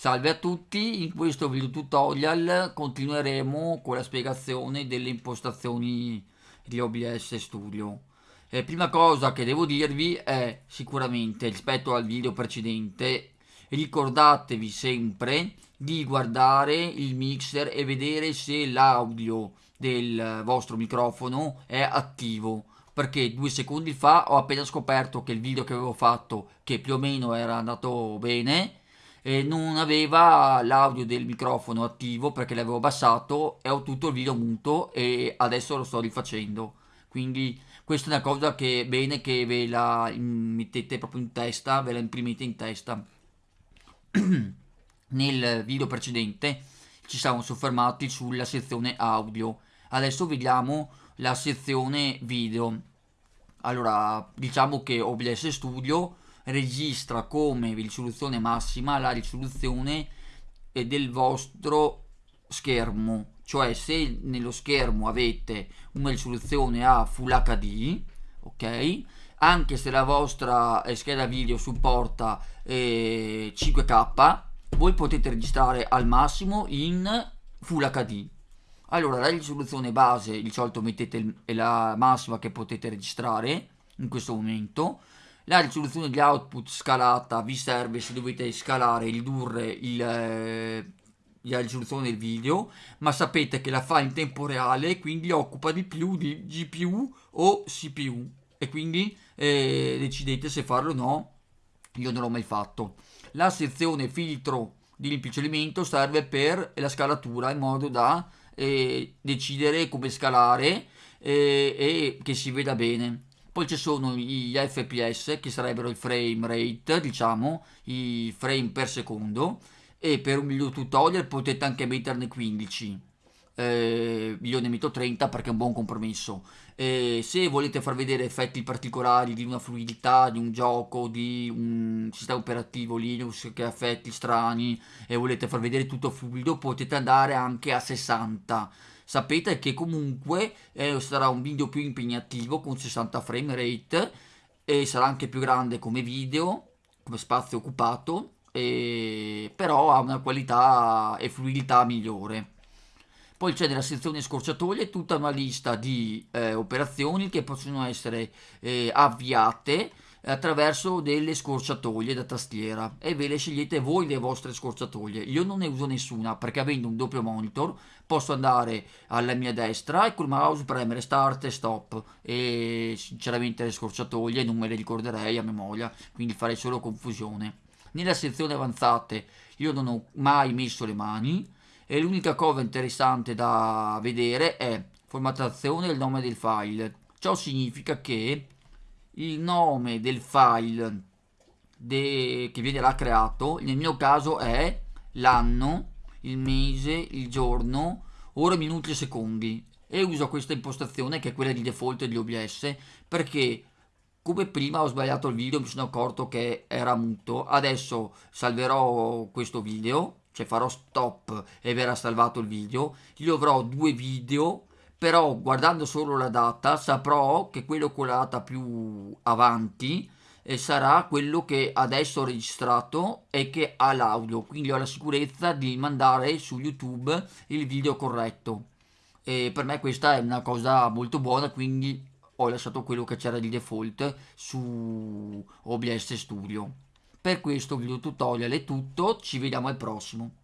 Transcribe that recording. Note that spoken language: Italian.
Salve a tutti, in questo video tutorial continueremo con la spiegazione delle impostazioni di OBS Studio. Eh, prima cosa che devo dirvi è sicuramente rispetto al video precedente ricordatevi sempre di guardare il mixer e vedere se l'audio del vostro microfono è attivo perché due secondi fa ho appena scoperto che il video che avevo fatto che più o meno era andato bene eh, non aveva l'audio del microfono attivo perché l'avevo abbassato e ho tutto il video muto e adesso lo sto rifacendo. Quindi questa è una cosa che è bene che ve la mettete proprio in testa ve la imprimete in testa. Nel video precedente ci siamo soffermati sulla sezione audio. Adesso vediamo la sezione video. Allora diciamo che OBS Studio registra come risoluzione massima la risoluzione del vostro schermo. Cioè se nello schermo avete una risoluzione a Full HD ok? Anche se la vostra eh, scheda video supporta eh, 5k voi potete registrare al massimo in Full HD allora la risoluzione base di solito mettete la massima che potete registrare in questo momento la risoluzione di output scalata vi serve se dovete scalare, ridurre il, eh, la risoluzione del video, ma sapete che la fa in tempo reale, quindi occupa di più di GPU o CPU e quindi eh, decidete se farlo o no, io non l'ho mai fatto. La sezione filtro di rimpiccolimento serve per la scalatura in modo da eh, decidere come scalare eh, e che si veda bene poi ci sono gli fps che sarebbero il frame rate diciamo i frame per secondo e per un video tutorial potete anche metterne 15 eh, io ne metto 30 perché è un buon compromesso. Eh, se volete far vedere effetti particolari di una fluidità di un gioco di un sistema operativo Linux che ha effetti strani e volete far vedere tutto fluido potete andare anche a 60 sapete che comunque eh, sarà un video più impegnativo con 60 frame rate e sarà anche più grande come video, come spazio occupato, e... però ha una qualità e fluidità migliore. Poi c'è nella sezione scorciatoie tutta una lista di eh, operazioni che possono essere eh, avviate attraverso delle scorciatoie da tastiera e ve le scegliete voi le vostre scorciatoie. Io non ne uso nessuna perché avendo un doppio monitor posso andare alla mia destra e col mouse premere start e stop e sinceramente le scorciatoie non me le ricorderei a memoria, quindi farei solo confusione. Nella sezione avanzate io non ho mai messo le mani e l'unica cosa interessante da vedere è formattazione del nome del file. Ciò significa che il nome del file de, che viene là creato, nel mio caso è l'anno, il mese, il giorno, ore, minuti e secondi. E uso questa impostazione che è quella di default di OBS perché come prima ho sbagliato il video mi sono accorto che era muto. Adesso salverò questo video cioè farò stop e verrà salvato il video. Io avrò due video però guardando solo la data saprò che quello con la data più avanti eh, sarà quello che adesso ho registrato e che ha l'audio. Quindi ho la sicurezza di mandare su youtube il video corretto. E per me questa è una cosa molto buona quindi ho lasciato quello che c'era di default su OBS Studio. Per questo video tutorial è tutto ci vediamo al prossimo